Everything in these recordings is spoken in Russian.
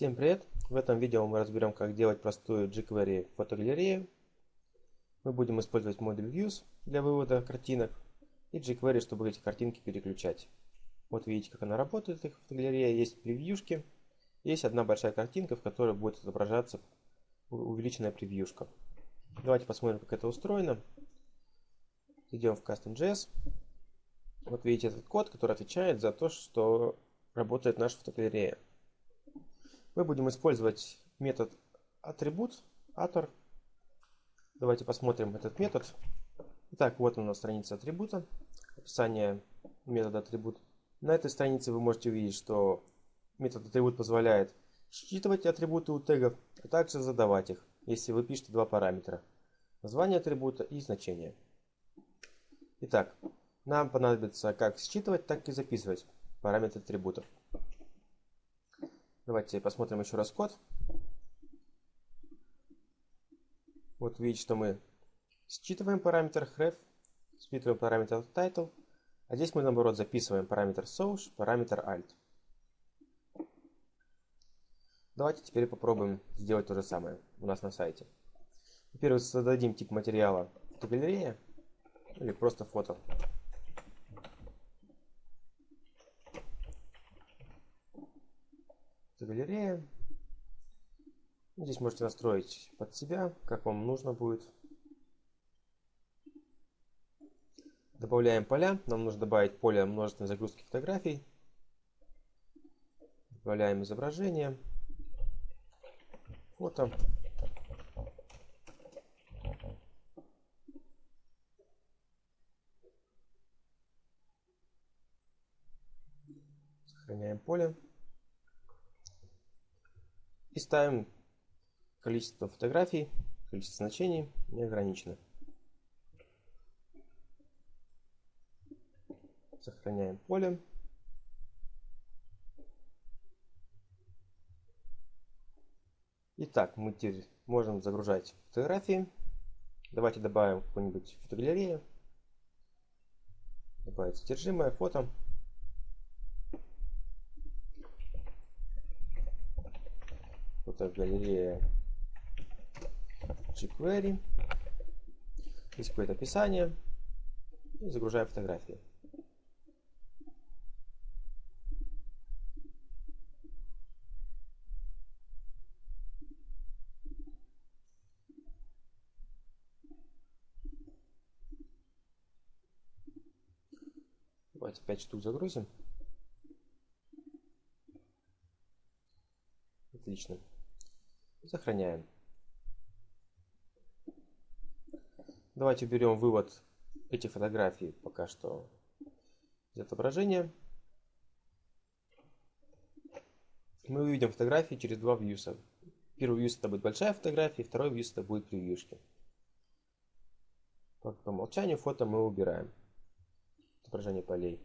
Всем привет! В этом видео мы разберем, как делать простую jQuery фотогалерею. Мы будем использовать модуль Views для вывода картинок и jQuery, чтобы эти картинки переключать. Вот видите, как она работает, их фотогалерея. Есть превьюшки, есть одна большая картинка, в которой будет отображаться увеличенная превьюшка. Давайте посмотрим, как это устроено. Идем в Custom.js. Вот видите этот код, который отвечает за то, что работает наша фотогалерея. Мы будем использовать метод атрибут, атор. Давайте посмотрим этот метод. Итак, вот у нас страница атрибута, описание метода атрибут. На этой странице вы можете увидеть, что метод атрибут позволяет считывать атрибуты у тегов, а также задавать их, если вы пишете два параметра. Название атрибута и значение. Итак, нам понадобится как считывать, так и записывать параметры атрибутов. Давайте посмотрим еще раз код. Вот видите, что мы считываем параметр href, считываем параметр title, а здесь мы наоборот записываем параметр source, параметр alt. Давайте теперь попробуем сделать то же самое у нас на сайте. Во-первых, создадим тип материала фотогалерея или просто фото. Галерея. Здесь можете настроить под себя, как вам нужно будет. Добавляем поля. Нам нужно добавить поле множественной загрузки фотографий. Добавляем изображение. Фото. Сохраняем поле. И ставим количество фотографий, количество значений неограничено. Сохраняем поле. Итак, мы теперь можем загружать фотографии. Давайте добавим какую-нибудь фотогалерею. Добавить содержимое, фото. Фотогалерея jQuery. Здесь какое-то описание. И загружаем фотографии. Давайте 5 штук загрузим. Отлично. Сохраняем. Давайте уберем вывод этих фотографий пока что из отображения. Мы увидим фотографии через два вьюса. Первый вьюс это будет большая фотография, второй вьюс это будет превьюшки. По, по умолчанию фото мы убираем. Отображение полей.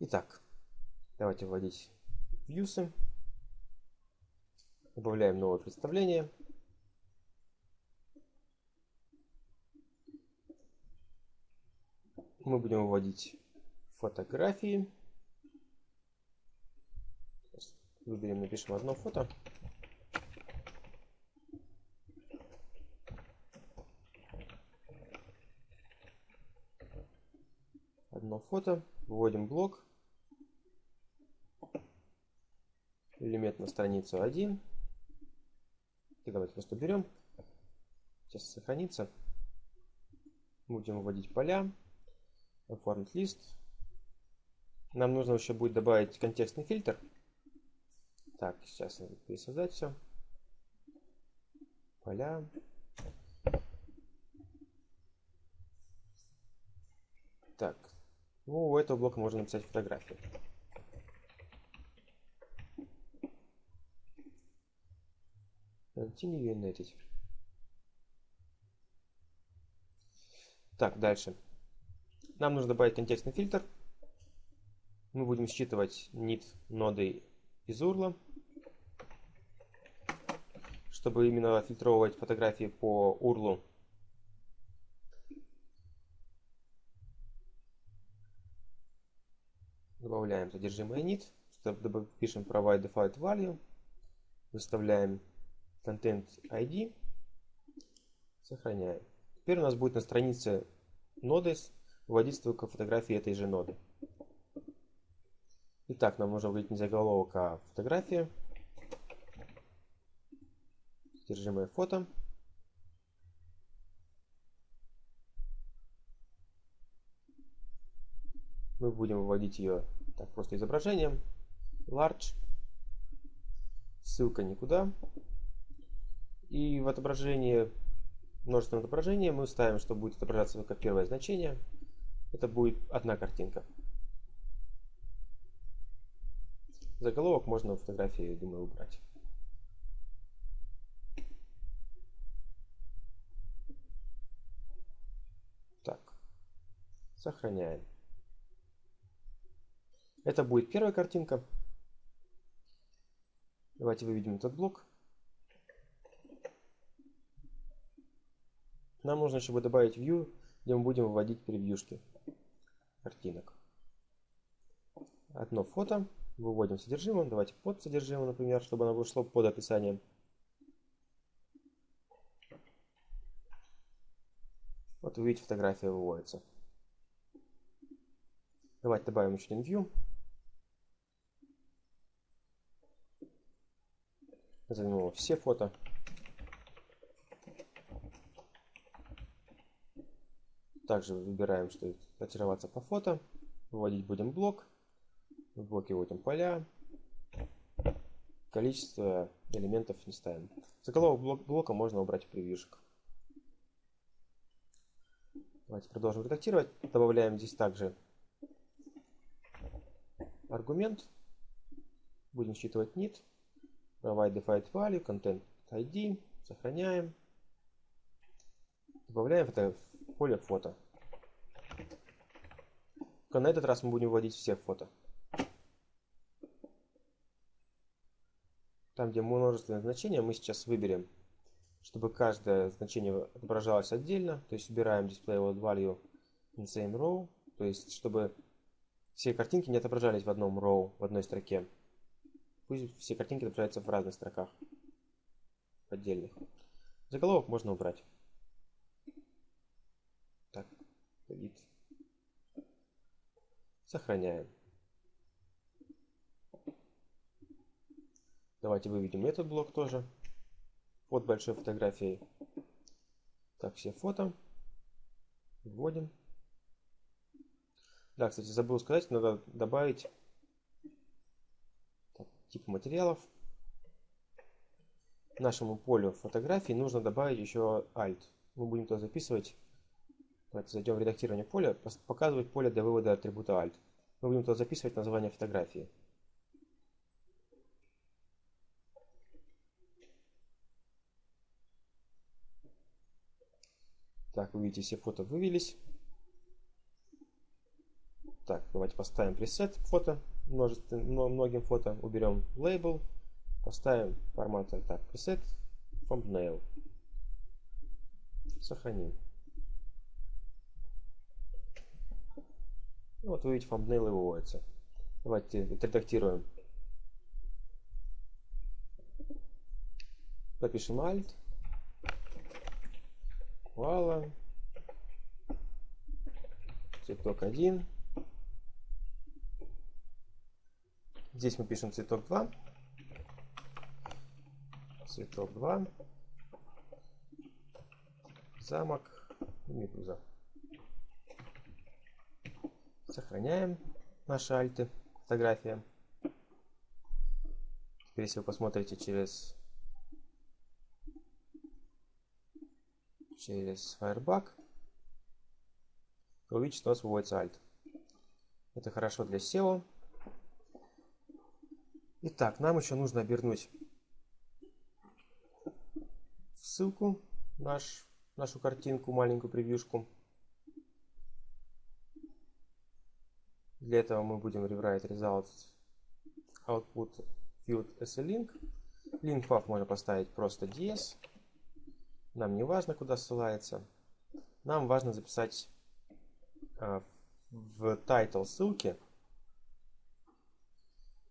Итак, Давайте вводить вьюсы. Добавляем новое представление. Мы будем вводить фотографии. Выберем, напишем одно фото. Одно фото. Вводим блок. Элемент на страницу 1. И давайте просто берем. Сейчас сохранится. Будем вводить поля. Оформить лист. Нам нужно еще будет добавить контекстный фильтр. Так, сейчас надо пересоздать все. Поля. Так, ну, у этого блока можно написать фотографию. And edit. Так, дальше. Нам нужно добавить контекстный фильтр. Мы будем считывать nit ноды из URL, чтобы именно фильтровать фотографии по URL. Добавляем содержимое init, пишем provide default value, выставляем content ID, сохраняем. Теперь у нас будет на странице ноды выводить только фотографии этой же ноды. Итак, нам нужно вводить не заголовок, а фотография. Содержимое фото. Мы будем выводить ее так просто изображением. Large. Ссылка никуда. И в отображении, множественное отображение мы ставим, что будет отображаться как первое значение. Это будет одна картинка. Заголовок можно в фотографии, думаю, убрать. Так, сохраняем. Это будет первая картинка. Давайте выведем этот блок. Нам нужно, чтобы добавить view, где мы будем выводить превьюшки картинок. Одно фото. Выводим содержимое. Давайте под содержимое, например, чтобы оно вышло под описанием. Вот вы видите, фотография выводится. Давайте добавим еще один view. Назовем его все фото. Также выбираем, что сортироваться по фото. Выводить будем блок. В блоке вводим поля. Количество элементов не ставим. Заголовок блок блока можно убрать в превьюшек. Давайте продолжим редактировать. Добавляем здесь также аргумент. Будем считывать nit provide defined value, content ID, сохраняем. Добавляем в поле фото. Только на этот раз мы будем вводить все фото. Там, где множественное значение, мы сейчас выберем, чтобы каждое значение отображалось отдельно. То есть убираем display value in same row. То есть, чтобы все картинки не отображались в одном row, в одной строке. Пусть все картинки отображаются в разных строках. Отдельных. Заголовок можно убрать. Так, вид. Сохраняем. Давайте выведем этот блок тоже под большой фотографией. Так, все фото. Вводим. Да, кстати, забыл сказать, надо добавить тип материалов. Нашему полю фотографии нужно добавить еще alt. Мы будем туда записывать. Давайте зайдем в редактирование поля, показывать поле для вывода атрибута alt. Мы будем туда записывать название фотографии. Так, вы видите, все фото вывелись. Так, давайте поставим пресет фото множественным, многим фото, уберем лейбл, поставим формат так, preset, thumbnail. Сохраним. И вот вы видите, thumbnail выводится. Давайте отредактируем. Напишем alt. Вала. Цветок 1. Здесь мы пишем цветок 2. Цветок 2. Замок и медуза. Сохраняем наши альты, фотография. Теперь, если вы посмотрите через через Firebug, вы увидите, что у нас выводится альт. Это хорошо для SEO. Итак, нам еще нужно обернуть ссылку, наш, нашу картинку, маленькую превьюшку. Для этого мы будем rewrite results output field as a link. Link path можно поставить просто ds. Нам не важно, куда ссылается. Нам важно записать э, в title ссылки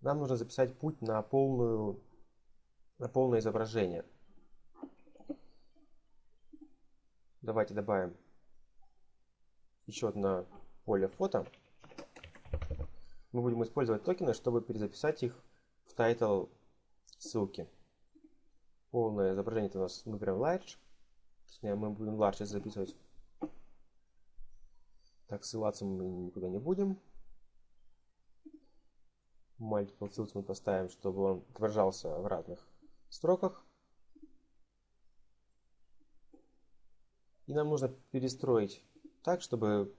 нам нужно записать путь на, полную, на полное изображение. Давайте добавим еще одно поле фото. Мы будем использовать токены, чтобы перезаписать их в title ссылки. Полное изображение у нас мы прям large. Точнее, мы будем large записывать. Так, ссылаться мы никуда не будем. Multiple fields мы поставим, чтобы он отображался в разных строках. И нам нужно перестроить так, чтобы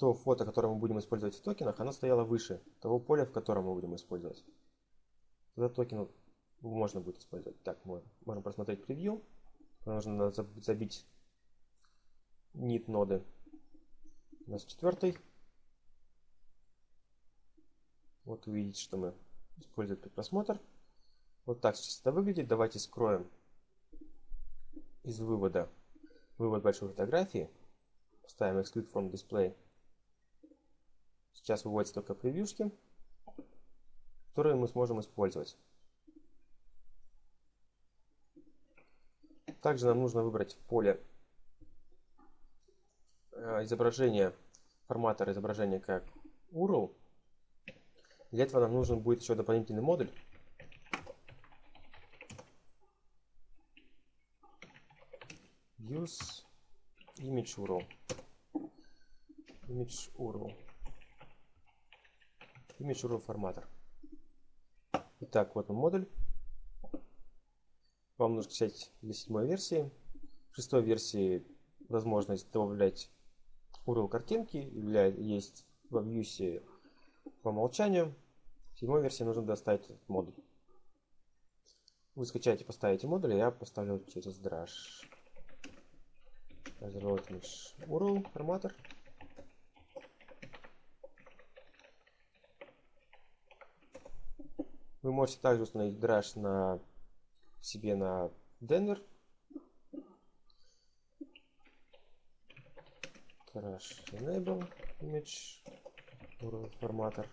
то фото, которое мы будем использовать в токенах, оно стояло выше того поля, в котором мы будем использовать. Тогда токен можно будет использовать. Так, мы можем просмотреть превью. Нужно забить нит ноды. У нас четвертый. Вот увидите, что мы используем при просмотр. Вот так сейчас это выглядит. Давайте скроем из вывода вывод большой фотографии. Ставим exclude from display. Сейчас выводятся только превьюшки, которые мы сможем использовать. Также нам нужно выбрать поле э, изображение, форматор изображения как URL. Для этого нам нужен будет еще дополнительный модуль. Use image URL. Image URL. URL форматор. Итак, вот он модуль. Вам нужно скачать для седьмой версии. В шестой версии возможность добавлять URL картинки. Есть в Vue по умолчанию. В седьмой версии нужно доставить этот модуль. Вы скачаете, поставите модуль, я поставлю через Drush. Разработать URL форматор. Вы можете также установить Drush на себе на Denver. Crash Enable Image форматор.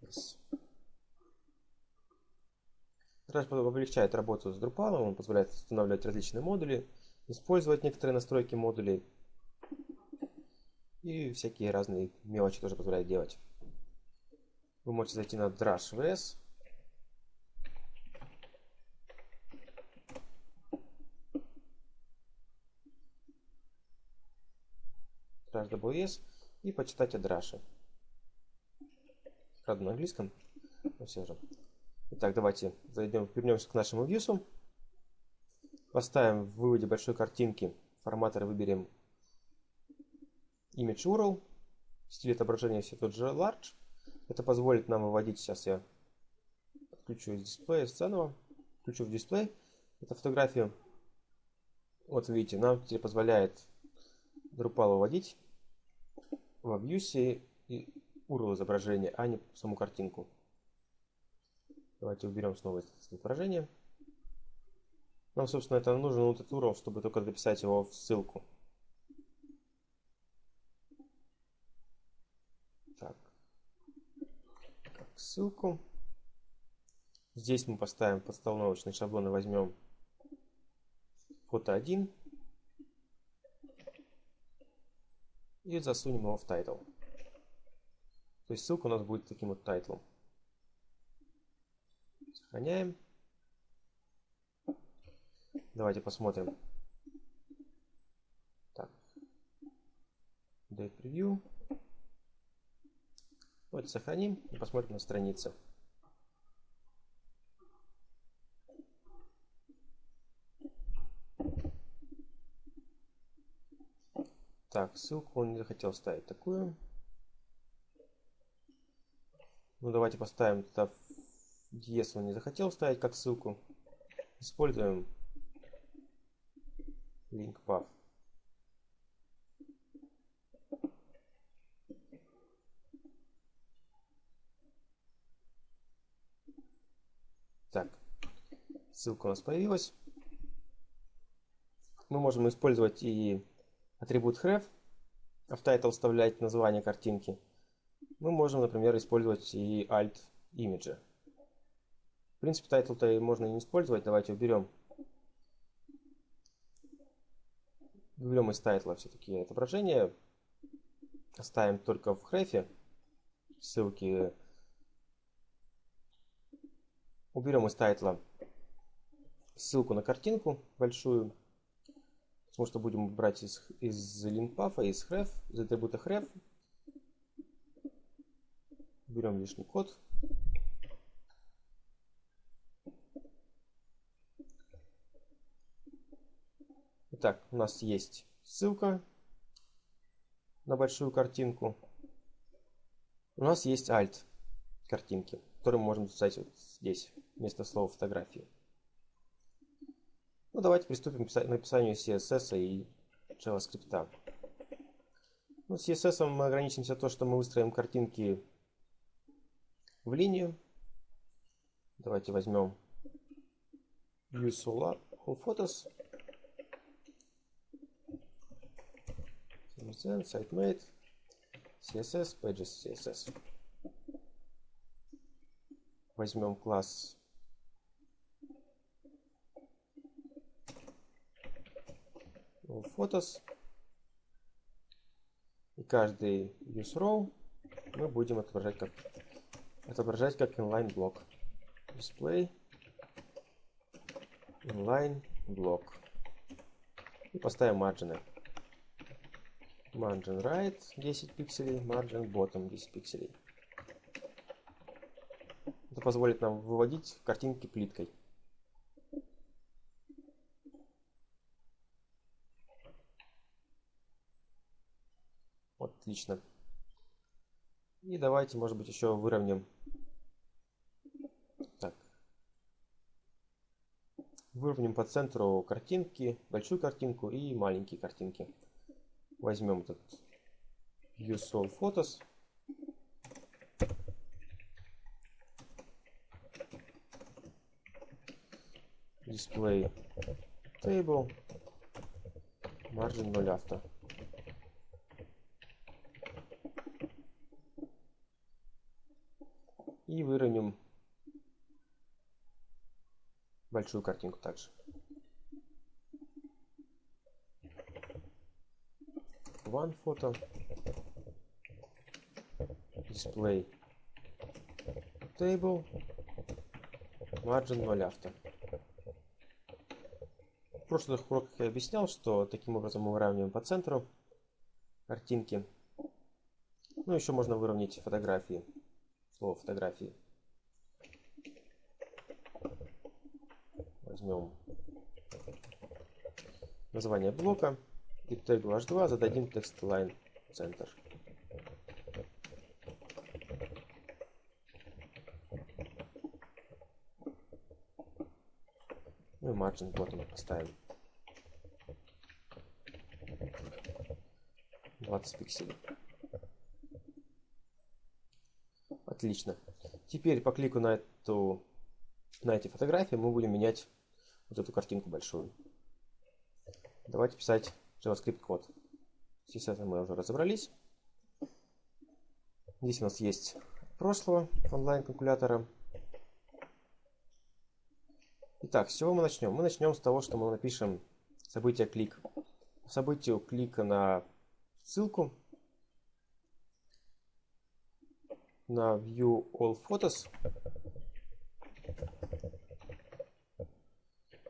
Yes. Crash облегчает работу с Drupal, он позволяет устанавливать различные модули, использовать некоторые настройки модулей и всякие разные мелочи тоже позволяет делать. Вы можете зайти на Drush VS. Drush WS и почитать о Drush. Правда на английском, но все же. Итак, давайте зайдем, вернемся к нашему вьюсу. Поставим в выводе большой картинки форматор выберем image URL. Стиль отображения все тот же large. Это позволит нам выводить, сейчас я отключу из дисплея заново, включу в дисплей эту фотографию. Вот видите, нам теперь позволяет Drupal выводить в Views и URL изображения, а не саму картинку. Давайте уберем снова это изображение. Нам, собственно, это нужен вот этот URL, чтобы только записать его в ссылку. Ссылку. Здесь мы поставим подстановочный шаблон и возьмем фото 1 и засунем его в title. То есть ссылка у нас будет таким вот title ом. Сохраняем. Давайте посмотрим. Так. Date preview. Давайте сохраним и посмотрим на странице. Так, ссылку он не захотел ставить такую. Ну, давайте поставим туда, если он не захотел ставить как ссылку. Используем link path. Так, ссылка у нас появилась. Мы можем использовать и атрибут href, а в title вставлять название картинки. мы можем, например, использовать и alt имиджи. В принципе, title-то можно не использовать. Давайте уберем. Уберем из title а все-таки отображение. Оставим только в href е ссылки. Уберем из title а ссылку на картинку большую. Потому что будем брать из, из линпафа, из href, из атрибута href. Берем лишний код. Итак, у нас есть ссылка на большую картинку. У нас есть alt картинки, которые мы можем записать вот здесь, вместо слова фотографии. Ну, давайте приступим к написанию CSS и JavaScript. Ну, с CSS мы ограничимся то, что мы выстроим картинки в линию. Давайте возьмем All, all Photos. CSS, SiteMate, CSS, Pages, CSS. Возьмем класс Photos. И каждый use row мы будем отображать как, отображать как inline блок. Display inline блок. И поставим марджины. Margin right 10 пикселей, margin bottom 10 пикселей. Это позволит нам выводить картинки плиткой. Отлично. И давайте, может быть, еще выровняем. Так. Выровняем по центру картинки, большую картинку и маленькие картинки. Возьмем этот Use All Photos. Display Table. Margin 0 авто. И выровняем большую картинку также. One photo. Display. Table. Margin 0 авто. В прошлых уроках я объяснял, что таким образом мы выравниваем по центру картинки. Ну, еще можно выровнять фотографии слово фотографии. Возьмем название блока тегу h2 зададим text line center. Ну и margin bottom поставим 20 пикселей. Отлично. Теперь по клику на, эту, на эти фотографии мы будем менять вот эту картинку большую. Давайте писать JavaScript код. Здесь это мы уже разобрались. Здесь у нас есть прошлого онлайн-калькулятора. Итак, с чего мы начнем? Мы начнем с того, что мы напишем событие клик. Событию клика на ссылку на View All Photos.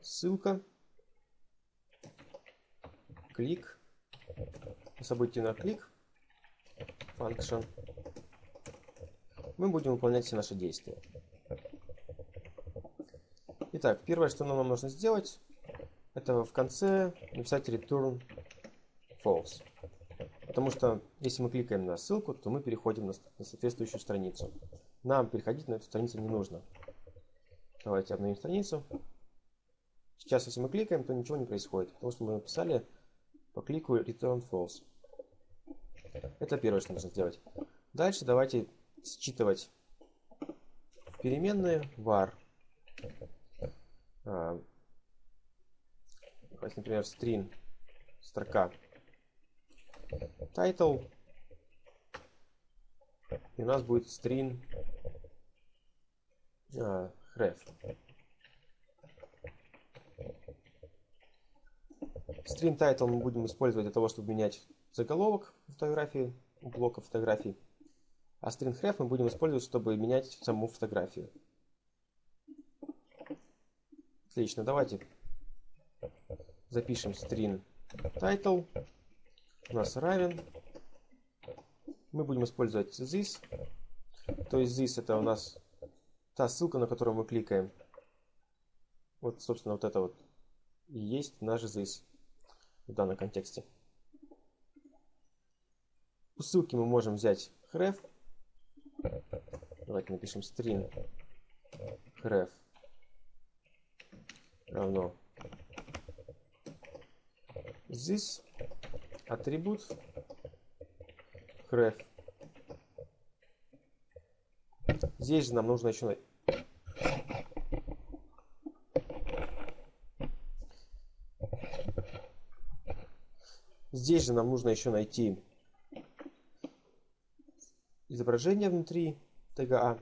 Ссылка. Клик. Событие на клик. Function. Мы будем выполнять все наши действия. Итак, первое, что нам нужно сделать, это в конце написать return false. Потому что если мы кликаем на ссылку, то мы переходим на, на соответствующую страницу. Нам переходить на эту страницу не нужно. Давайте обновим страницу. Сейчас, если мы кликаем, то ничего не происходит, потому что мы написали по клику return false. Это первое, что нужно сделать. Дальше давайте считывать переменные var. А, например, string строка title И у нас будет string а, href. String title мы будем использовать для того, чтобы менять заголовок фотографии, блока фотографий. А string href мы будем использовать, чтобы менять саму фотографию. Отлично, давайте запишем string title. У нас равен. Мы будем использовать this. То есть this это у нас та ссылка, на которую мы кликаем. Вот, собственно, вот это вот и есть наш this в данном контексте. У ссылки мы можем взять href. Давайте напишем string href равно this атрибут href. Здесь же нам нужно еще Здесь же нам нужно еще найти изображение внутри тега А.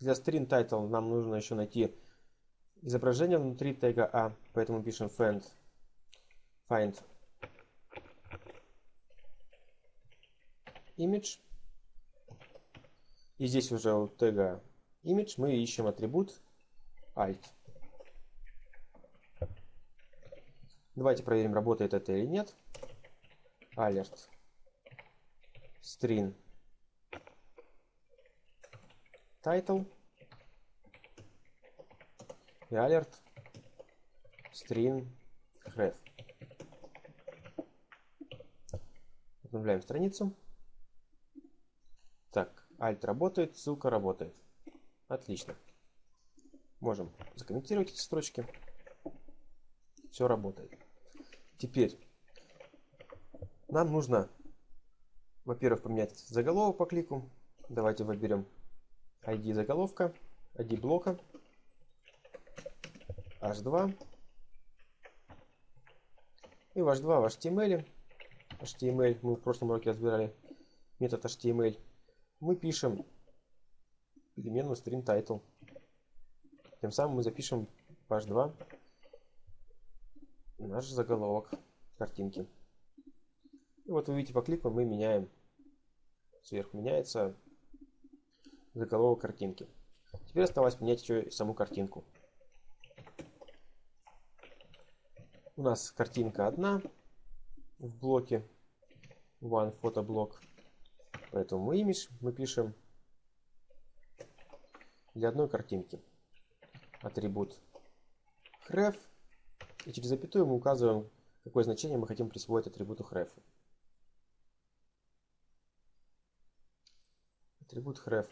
Для string title нам нужно еще найти изображение внутри тега А, поэтому пишем find, find image. И здесь уже у тега image мы ищем атрибут alt. Давайте проверим, работает это или нет. Alert string title и alert string href. Обновляем страницу. Так, alt работает, ссылка работает. Отлично. Можем закомментировать эти строчки. Все работает. Теперь нам нужно, во-первых, поменять заголовок по клику. Давайте выберем ID заголовка, ID блока, h2 и в h2 в HTML. HTML мы в прошлом уроке разбирали метод HTML. Мы пишем переменную string title. Тем самым мы запишем в h2 наш заголовок картинки. И вот вы видите по клику мы меняем сверху меняется заголовок картинки. Теперь осталось менять еще и саму картинку. У нас картинка одна в блоке one фотоблок. Поэтому мы image мы пишем для одной картинки. Атрибут href. И через запятую мы указываем, какое значение мы хотим присвоить атрибуту href. Атрибут href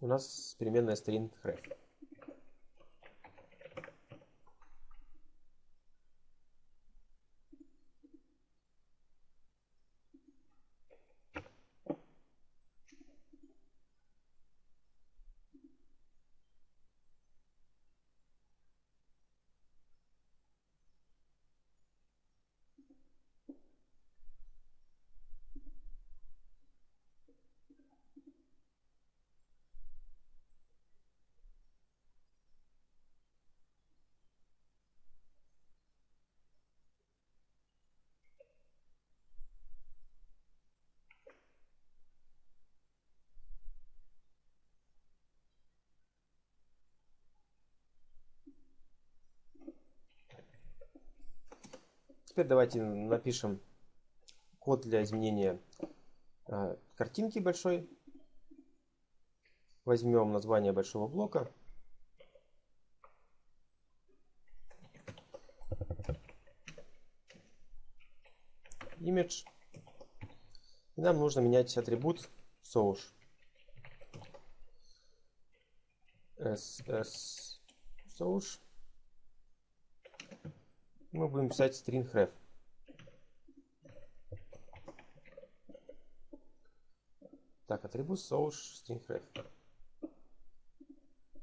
у нас переменная string href. Теперь давайте напишем код для изменения э, картинки большой. Возьмем название большого блока. Image. И нам нужно менять атрибут source. ss source мы будем писать string href. Так, атрибут source string href.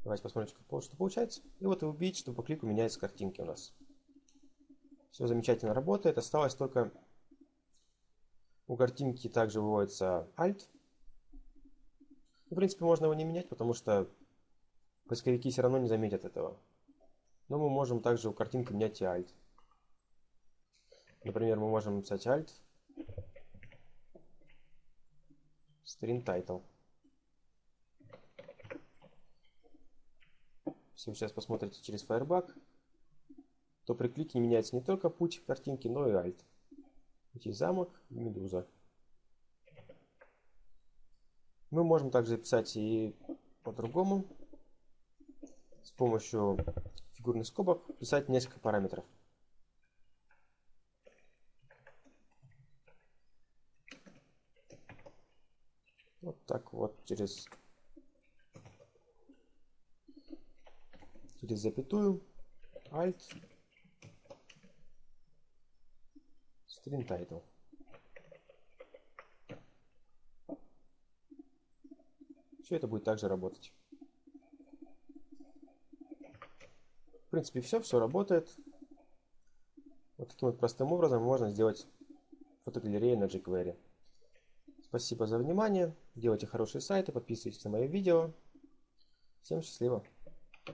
Давайте посмотрим, что получается. И вот вы видите, что по клику меняются картинки у нас. Все замечательно работает. Осталось только У картинки также выводится Alt. В принципе, можно его не менять, потому что поисковики все равно не заметят этого. Но мы можем также у картинки менять и Alt. Например, мы можем написать Alt string title. Если вы сейчас посмотрите через Firebug, то при клике меняется не только путь картинки, но и Alt. Здесь замок и медуза. Мы можем также писать и по-другому. С помощью фигурных скобок писать несколько параметров. Вот так вот через, через запятую, Alt, string title. Все это будет также работать. В принципе, все, все работает. Вот таким вот простым образом можно сделать фотогалерею на jQuery. Спасибо за внимание. Делайте хорошие сайты, подписывайтесь на мои видео. Всем счастливо!